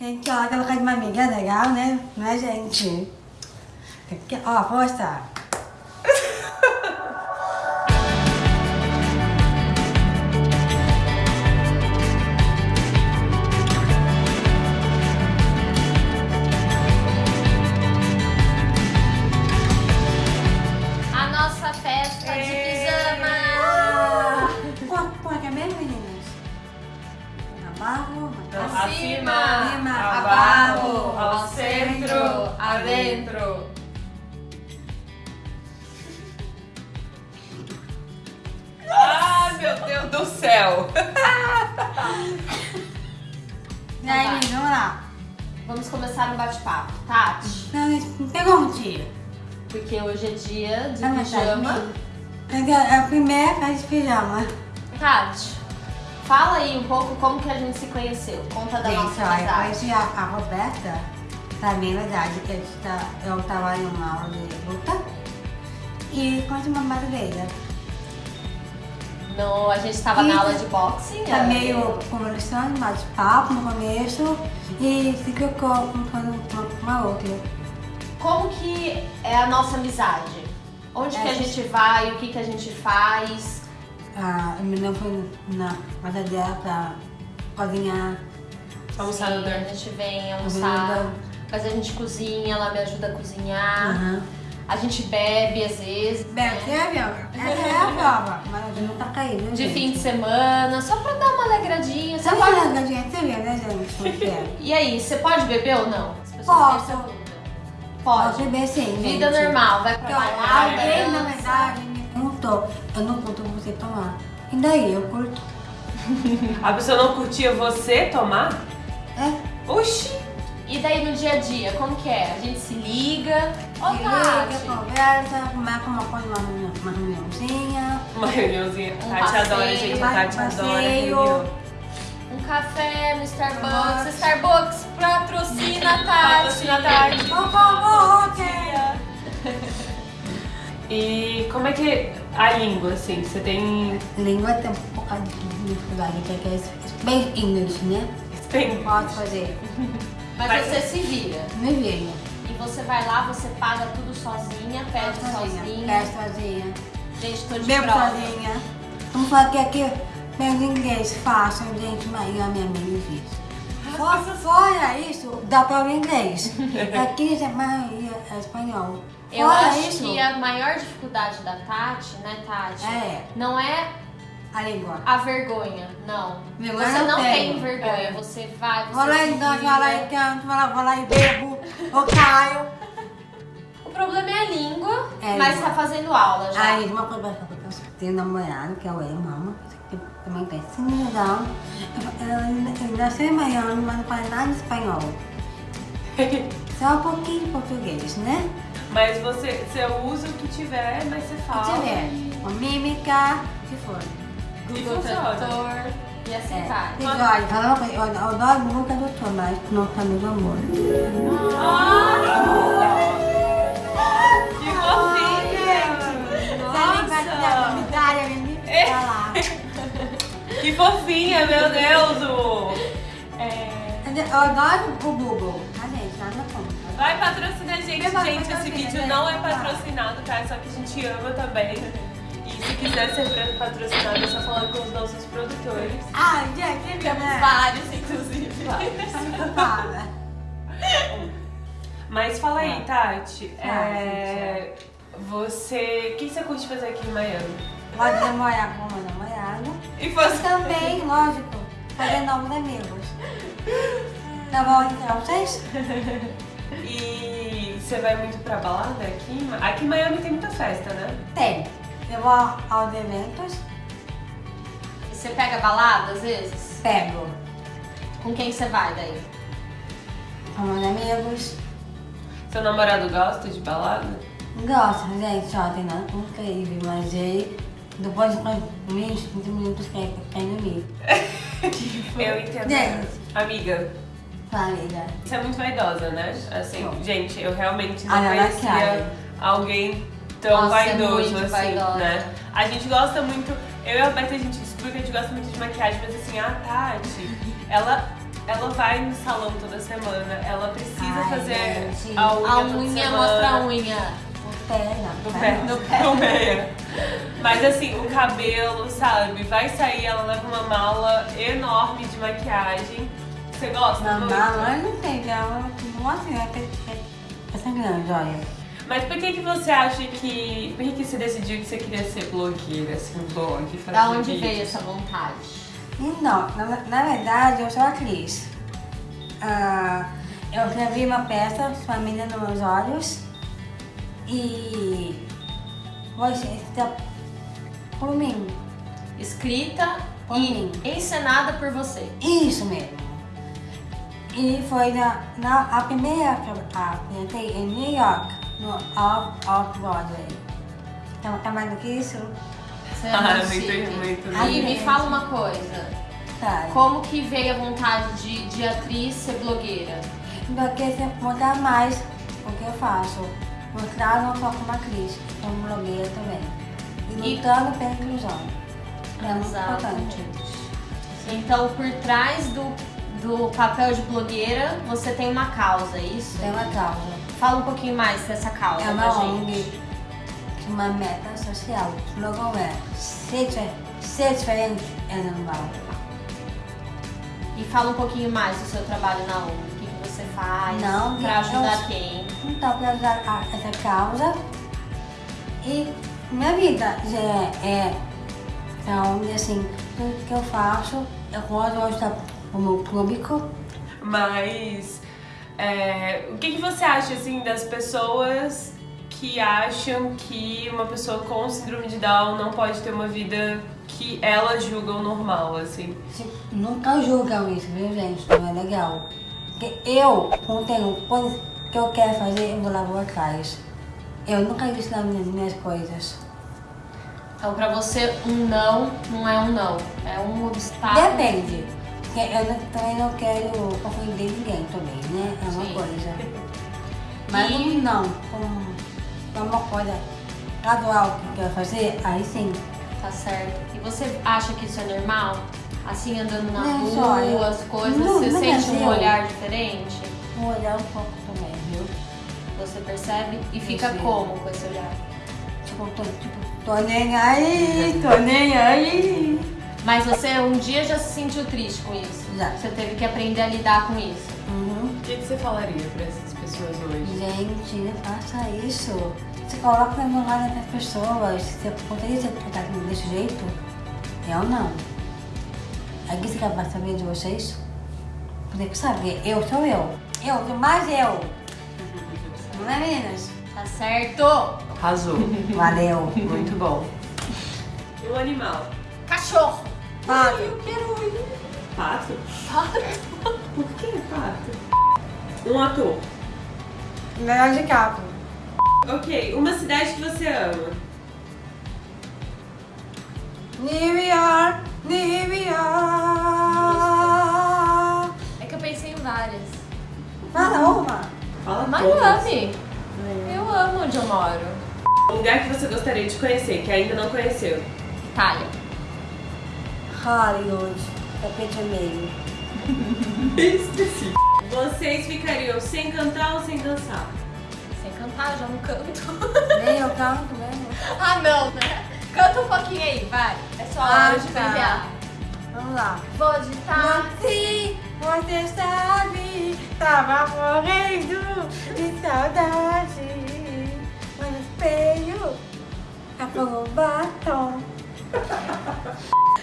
Gente, ó, colocar de uma amiga legal, né? Não é, gente? Aqui, ó, mostrar. Acima, acima, abaixo, ao centro, adentro. Ai, meu Deus do céu. E aí, vamos lá. Vamos começar um bate-papo. Tati, Não, me pergunte. porque hoje é dia de Ah, mas tá pijama. É a primeira festa de pijama. Tati, fala aí um pouco como que a gente se conheceu. Conta da Gente, nossa amizade. conheci a, a Roberta, mim, na verdade, que a gente tá, eu tava em uma aula de luta e conheci uma brasileira. No, a gente estava na aula de boxing. Tá é, meio conversando, bate-papo no começo e se trocou uma com uma outra. Como que é a nossa amizade? Onde É, que a a gente- gente vai? O que que a gente faz? A menina foi na casa dela pra cozinhar. Almoçar no Sim, a dormir. gente vem Ajuda. almoçar, mas a gente cozinha, ela me ajuda a cozinhar. Aham. A gente bebe às vezes. Bem, né? você viu? Essa é a prova, mas a gente não tá caindo, De gente. fim de semana, só pra dar uma alegradinha. Você pode... pode... a gente, você viu, né, gente? É? E aí, você pode beber ou não? Posso. Pode. Pode beber sim, Vida gente. normal, vai Porque, pra balada, alguém, na verdade, me perguntou, eu não curto você tomar. E daí, eu curto. A pessoa não curtia você tomar? É, Oxi! E daí no dia a dia, como que é? A gente se liga. Ô, se liga, conversa, marca uma coisa, uma, uma reuniãozinha. Uma reuniãozinha. Um Tati adora, passeio, gente. vai A Tati pro adora passeio. reunião. Um café no Starbucks. Starbucks. Starbucks patrocina a Tati. Patrocina a Tati. Por favor, ok. E como é que é a língua, assim? Você tem... Língua tem um pouco de dificuldade, porque é bem English, né? tem... Posso fazer. Mas, Mas- você se vira. Me veio. E você vai lá, você paga tudo sozinha, pede sozinha. Pede sozinha. Gente, tô de Bebo prova. sozinha. Vamos falar que aqui pego inglês fácil, gente, mas a minha mãe me diz. Fora, fora isso, dá para o inglês. Aqui a maioria é espanhol. Eu Fora acho isso, que a maior dificuldade da Tati, né, Tati? É. Não é a língua. a vergonha, não. Vergonha você eu não tenho. tem vergonha, você vai, você Vou lá e danço, vou lá e canto, vou lá, vou lá e bebo, ou caio. O problema é a língua, É, mas língua. tá fazendo aula já. Aí, uma coisa falar, eu tenho namorado, que é o irmão, que também tem assim legal. Ele nasceu em Miami, mas não faz nada de espanhol. Só um pouquinho de português, né? Mas você, você usa o que tiver, mas você fala. Se tiver, uma mímica, se for. E Google. Tradutor e assim É. vai. E olha, fala uma coisa, eu adoro Google Tradutor, mas não tá meu amor. Que fofinha! Você nem vai tirar a comunitária, me falar. Que fofinha, meu Deus! o- Eu adoro o Google, tá? Nada contra. Vai patrocinar a gente, Vai gente. Esse vídeo não é patrocinado, tá? Só que a gente ama também. E se quiser ser patrocinado, é só falar com os nossos produtores. Gente, que Temos né? vários, inclusive. Fala. Mas fala aí, Tati. É, Você. O que você curte fazer aqui em Miami? Pode namorar com uma namorada. E E você. também, lógico, fazer novos amigos. Tá bom então, vocês? E você vai muito pra balada aqui? Aqui em Miami tem muita festa, né? Tem. Eu vou aos eventos, Você pega balada às vezes? pego Com quem você vai daí? com meus amigos. Seu namorado gosta de balada? Gosto, gente, só tem nada incrível, mas ele, depois de 20, 30 minutos, quer dormir. Eu entendo. Gente. Amiga, Família. você é muito vaidosa, né? Assim, Sou. gente, eu realmente não ela conhecia alguém tão Nossa, é vaidoso muito assim, vaidosa. né? A gente gosta muito, eu e a Beto, a gente descobriu que a gente gosta muito de maquiagem, mas assim, a Tati, ela, ela vai no salão toda semana, ela precisa Ai, fazer gente. a unha A unha mostra a unha. O pé, não. Do pé, não. do pé. Do pé. Mas assim, o cabelo, sabe? Vai sair, ela leva uma mala enorme de maquiagem. Você gosta Não, muito? não, eu não sei, ela não assim, é essa grande, olha. Mas por que que você acha que... Por que que você decidiu que você queria ser blogueira, assim, blog, fazer Da onde vídeos? veio essa vontade? Então, na, na verdade, eu sou atriz. Ah, eu escrevi uma peça, Família nos Meus Olhos, e você está por mim. Escrita Por e mim. encenada por você. Isso mesmo. E foi na, na a primeira que eu apresentei em New York, no Off, Off Broadway. Então, tá mais do que isso? Você é Ah, muito muito, muito, E muito. me fala uma coisa. Tá. Como que veio a vontade de, de atriz ser blogueira? Porque você mostrar mais o que eu faço. Mostrar não só como atriz, como blogueira também. E E- lutando pela inclusão. É muito importante. Então, por trás do, do papel de blogueira, você tem uma causa, é isso? Tem uma causa. Fala um pouquinho mais dessa causa É uma. ONG, uma meta social. O slogan é ser, difer- ser diferente é normal. E fala um pouquinho mais do seu trabalho na ONG. O que, que você faz Não, pra eu- ajudar quem? Então, para ajudar a- essa causa. E minha vida já é, é ONG, assim, tudo que eu faço, eu gosto de ajudar o meu público. Mas é, o que, que você acha assim das pessoas que acham que uma pessoa com síndrome de Down não pode ter uma vida que elas julgam normal, assim? Nunca julgam isso, viu, gente? Não é legal. Porque eu, quando tenho coisas que eu quero fazer, eu vou lá vou atrás. Eu nunca disse nas minhas, minhas coisas. Então, pra você, um não não é um não. É um obstáculo. Depende. Eu não- também não quero ofender ninguém também, né? É uma Sim. coisa. Mas E- um não, como uma coisa gradual que eu quero fazer, aí sim. Tá certo. E você acha que isso é normal? Assim, andando na Não, rua, as coisas, no- você no sente um olhar diferente? Vou olhar um pouco também, viu? Você percebe? E fica Percebo. como com esse olhar? Tipo, tô, tipo, tô nem aí, tô nem aí. Mas você um dia já se sentiu triste com isso? Já. Você teve que aprender a lidar com isso? Uhum. O que, que você falaria pra essas pessoas hoje? Gente, não faça isso. Você coloca no lugar das pessoas. Você poderia ser tratado desse jeito? Eu não. Alguém você quer saber de vocês? Porque que saber, eu sou eu. Eu mais eu. Não é, meninas? Tá certo? Arrasou. Valeu. Muito bom. Um animal. Cachorro! Pato. Pato? Por que pato? Um ator. Leonardo DiCaprio. Ok, uma cidade que você ama. New York, New York. É que eu pensei em várias. Fala uma. Fala. Miami! Eu amo onde eu moro. Um lugar que você gostaria de conhecer, que ainda não conheceu. Itália. Hollywood. Tapete meio. Específico. Vocês ficariam sem cantar ou sem dançar? Sem cantar, já não canto. Nem eu canto mesmo. ah, não, né? Canta um pouquinho aí, vai. É só Ah, hora de tá. brilhar. Vamos lá. Vou de táxi. Você sabe, tava morrendo de saudade. Mas no espelho, apagou o batom.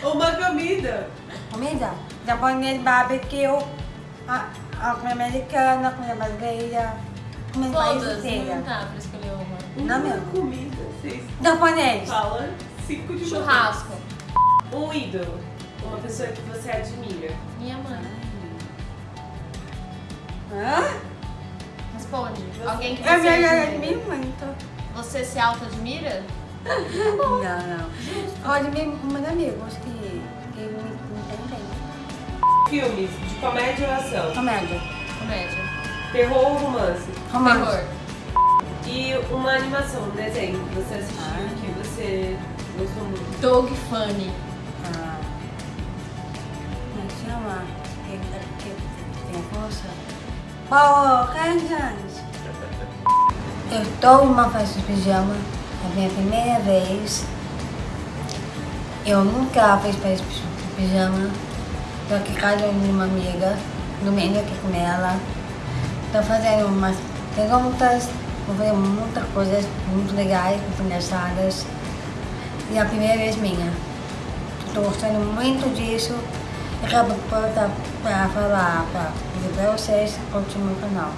Uma comida. Comida? Japonês, barbecue, a, a comida americana, a comida brasileira, comida Todas, inteira. não dá pra escolher uma. Uma Não mesmo. comida. Vocês Japonês. falam cinco de uma Churrasco. Um ídolo. Uma pessoa que você admira. Minha mãe. Hã? Responde. Alguém que você Eu me admira. admiro muito. Você se auto-admira? Não, não. Eu admiro meus amigos que, que me, me entendem. Filmes de comédia ou ação. Comédia. Comédia. Terror ou romance. Romance. Terror. E uma animação, um desenho que você assistiu Ah. que você gostou muito. Dog Funny. Ah. Como é que chama? Que, com força. Paulo, anos? Eu estou uma festa de pijama, a minha primeira vez. Eu nunca fiz de pijama. Estou aqui casa de uma amiga, dormindo aqui com ela. Estou fazendo umas perguntas, vou fazer muitas coisas muito legais, muito engraçadas. E é a primeira vez minha. Estou gostando muito disso. Acabo para falar, para dizer para vocês, curtir meu canal.